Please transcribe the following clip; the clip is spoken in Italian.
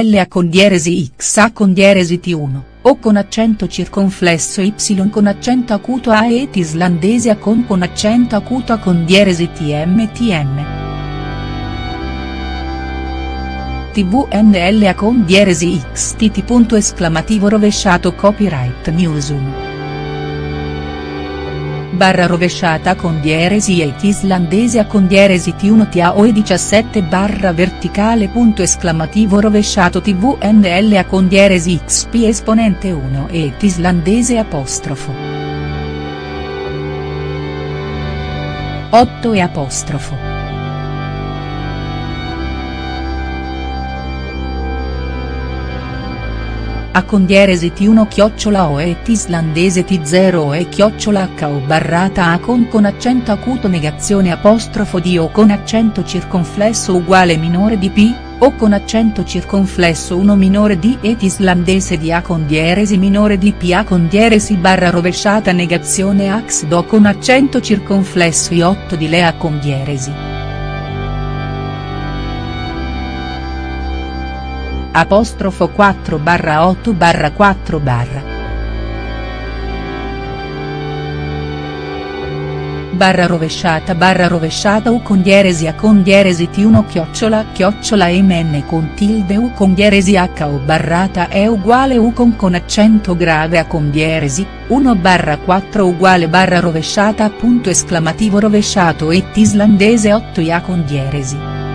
L A con dieresi X A con dieresi T1, O con accento circonflesso Y con accento acuto A et islandese A con con accento acuto A con dieresi TM TM. TVNLA con dieresi XTT punto esclamativo rovesciato copyright news 1 barra rovesciata con dieresi e islandese a con dieresi T1 TAO e 17 barra verticale punto esclamativo rovesciato TVNL a con dieresi XP esponente 1 e islandese apostrofo. 8 e apostrofo. A con dieresi T1 chiocciola O et islandese T0 e chiocciola H o barrata A con con accento acuto negazione apostrofo di O con accento circonflesso uguale minore di P, O con accento circonflesso 1 minore di et islandese di A con dieresi minore di P A con dieresi barra rovesciata negazione ax Do con accento circonflesso I8 di Lea con dieresi. Apostrofo 4 barra 8 barra 4 barra. barra rovesciata barra rovesciata u con dieresi a con dieresi t1 chiocciola chiocciola mn con tilde u con dieresi h o barrata è uguale u con con accento grave a con dieresi, 1 barra 4 uguale barra rovesciata punto esclamativo rovesciato et islandese 8 ia con dieresi.